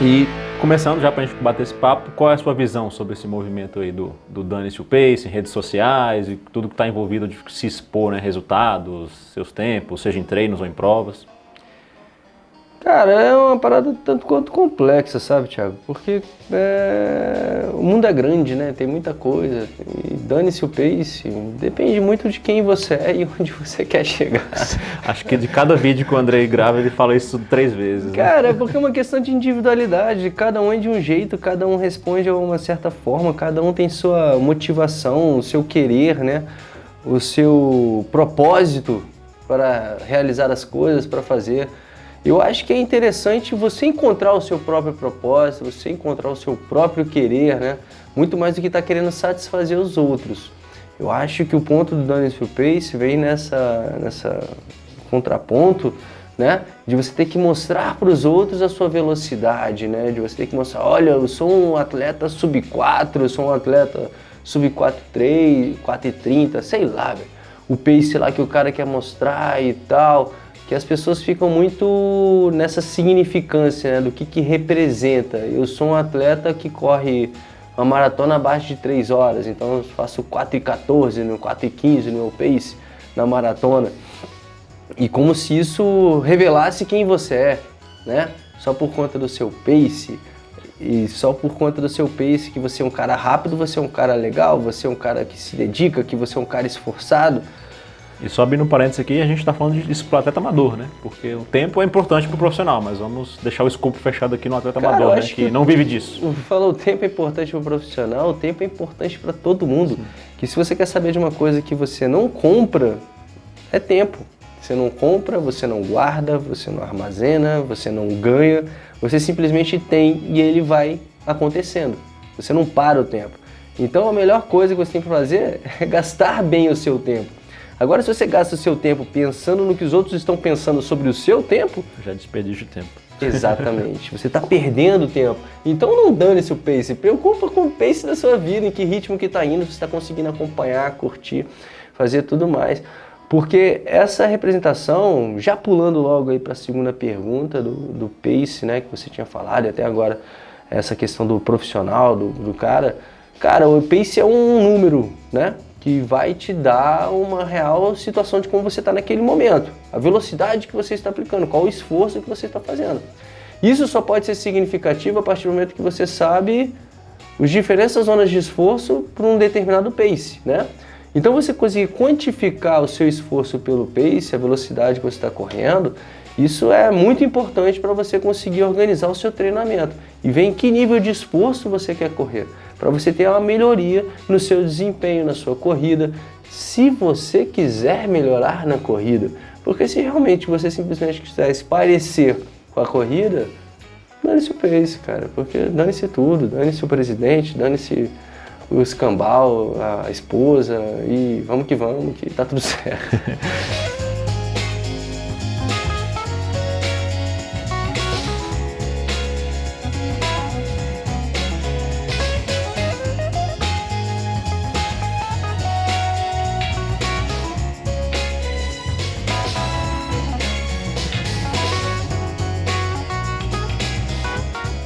E começando já para a gente bater esse papo, qual é a sua visão sobre esse movimento aí do, do Dane-se o Pace, redes sociais e tudo que está envolvido de se expor, né, resultados, seus tempos, seja em treinos ou em provas? Cara, é uma parada tanto quanto complexa, sabe, Thiago? Porque é... o mundo é grande, né? Tem muita coisa. E dane-se o pace. Depende muito de quem você é e onde você quer chegar. Acho que de cada vídeo que o Andrei grava, ele fala isso três vezes. Né? Cara, é porque é uma questão de individualidade. Cada um é de um jeito, cada um responde de uma certa forma, cada um tem sua motivação, o seu querer, né? O seu propósito para realizar as coisas, para fazer. Eu acho que é interessante você encontrar o seu próprio propósito, você encontrar o seu próprio querer, né? Muito mais do que estar tá querendo satisfazer os outros. Eu acho que o ponto do Your Pace vem nessa, nessa contraponto, né? De você ter que mostrar para os outros a sua velocidade, né? De você ter que mostrar, olha, eu sou um atleta sub 4, eu sou um atleta sub 4.3, 4.30, sei lá, velho. O pace lá que o cara quer mostrar e tal que as pessoas ficam muito nessa significância né, do que, que representa. Eu sou um atleta que corre uma maratona abaixo de 3 horas, então eu faço 4 e 14, no 4 e 15 no meu pace na maratona. E como se isso revelasse quem você é, né? Só por conta do seu pace, e só por conta do seu pace, que você é um cara rápido, você é um cara legal, você é um cara que se dedica, que você é um cara esforçado, e só abrindo um parênteses aqui, a gente está falando disso para o atleta amador, né? Porque o tempo é importante para o profissional, mas vamos deixar o escopo fechado aqui no atleta Cara, amador, né? Que, que, não vive disso. Falou, o tempo é importante para o profissional, o tempo é importante para todo mundo. Sim. Que se você quer saber de uma coisa que você não compra, é tempo. Você não compra, você não guarda, você não armazena, você não ganha, você simplesmente tem e ele vai acontecendo. Você não para o tempo. Então a melhor coisa que você tem que fazer é gastar bem o seu tempo. Agora, se você gasta o seu tempo pensando no que os outros estão pensando sobre o seu tempo... Já desperdício de tempo. Exatamente. Você está perdendo tempo. Então não dane seu pace. Preocupa com o pace da sua vida, em que ritmo que está indo, se está conseguindo acompanhar, curtir, fazer tudo mais. Porque essa representação, já pulando logo aí para a segunda pergunta do, do pace, né, que você tinha falado, e até agora essa questão do profissional, do, do cara, cara, o pace é um número, né? Que vai te dar uma real situação de como você está naquele momento. A velocidade que você está aplicando, qual o esforço que você está fazendo. Isso só pode ser significativo a partir do momento que você sabe as diferentes zonas de esforço para um determinado pace, né? Então você conseguir quantificar o seu esforço pelo pace, a velocidade que você está correndo, isso é muito importante para você conseguir organizar o seu treinamento e ver em que nível de esforço você quer correr para você ter uma melhoria no seu desempenho, na sua corrida, se você quiser melhorar na corrida. Porque se realmente você simplesmente quiser se parecer com a corrida, dane-se o pace, cara, porque dane-se tudo, dane-se o presidente, dane-se o escambau, a esposa e vamos que vamos, que tá tudo certo.